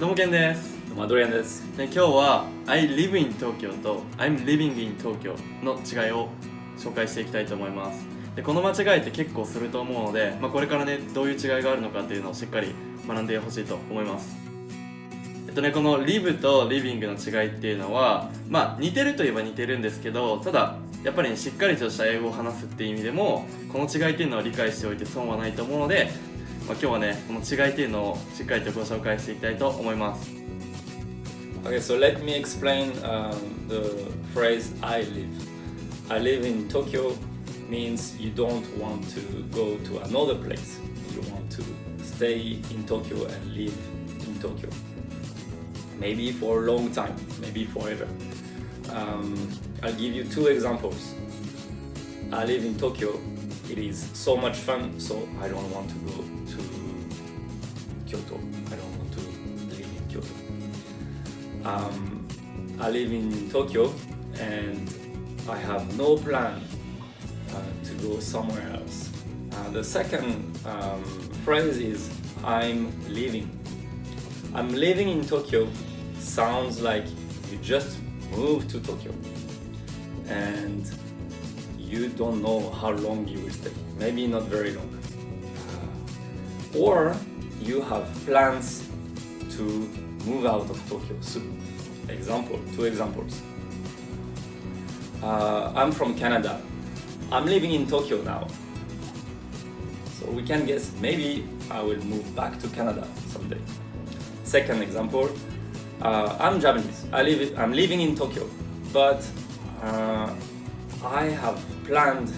どうもけんです。どうもアドリアンです。で今日は I live in Tokyo と I'm living in Tokyo の違いを紹介していきたいと思います。でこの間違いって結構すると思うので、まあ、これからねどういう違いがあるのかっていうのをしっかり学んでほしいと思います。えっとねこの live と living の違いっていうのはまあ似てるといえば似てるんですけどただやっぱり、ね、しっかりとした英語を話すっていう意味でもこの違いっていうのは理解しておいて損はないと思うので、まあ、今日はねこの違いっていうのをしっかりとご紹介していきたいと思います Okay, so let me explain um, the phrase I live. I live in Tokyo means you don't want to go to another place. You want to stay in Tokyo and live in Tokyo. Maybe for a long time, maybe forever. Um, I'll give you two examples. I live in Tokyo. it is so much fun, so I don't want to go to Kyoto. I don't want to live in Kyoto. Um, I live in Tokyo and I have no plan uh, to go somewhere else. Uh, the second um, phrase is I'm living. I'm living in Tokyo sounds like you just moved to Tokyo and you don't know how long you will stay. Maybe not very long. Uh, or you have plans to move out of Tokyo soon. Example, two examples. Uh, I'm from Canada. I'm living in Tokyo now. So we can guess maybe I will move back to Canada someday. Second example, uh, I'm Japanese. I live, I'm living in Tokyo, but uh, I have planned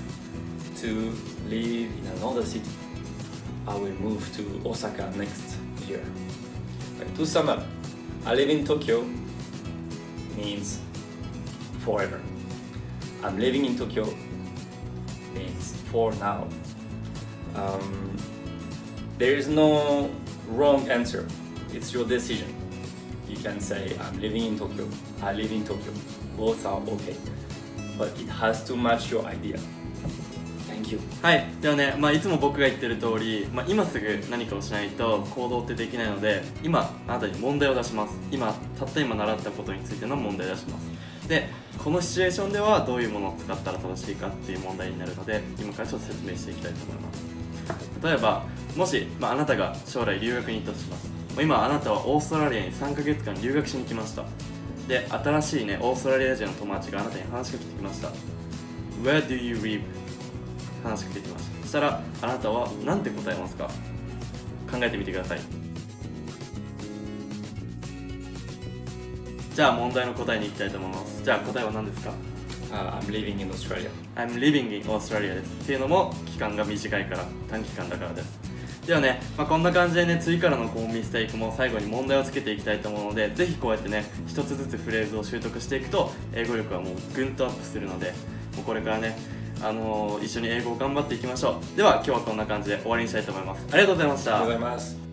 to live in another city. I will move to Osaka next year. Like, to sum up, I live in Tokyo means forever. I'm living in Tokyo means for now. Um, there is no wrong answer. It's your decision. You can say I'm living in Tokyo. I live in Tokyo. Both are okay. But it has to match your idea. Thank you. はい。ではね、まあ、いつも僕が言ってる通り、まあ、今すぐ何かをしないと行動ってできないので今あなたに問題を出します。今たった今習ったことについての問題を出します。でこのシチュエーションではどういうものを使ったら正しいかっていう問題になるので今からちょっと説明していきたいと思います。例えばもし、まあ、あなたが将来留学に行ったとします。今あなたはオーストラリアに3ヶ月間留学しに来ました。で新しいねオーストラリア人の友達があなたに話しかけてきました。Where do you live? 話しかけてきました。そしたらあなたは何て答えますか？考えてみてください。じゃあ問題の答えに行きたいと思います。じゃあ答えは何ですか？Uh, I'm living in Australia. I'm living in Australia です。っていうのも期間が短いから短期間だからですではね、まあ、こんな感じでね次からのこうミステイクも最後に問題をつけていきたいと思うのでぜひこうやってね一つずつフレーズを習得していくと英語力はもうぐんとアップするのでもうこれからねあのー一緒に英語を頑張っていきましょう。では今日はこんな感じで終わりにしたいと思います。ありがとうございました。ありがとうございます。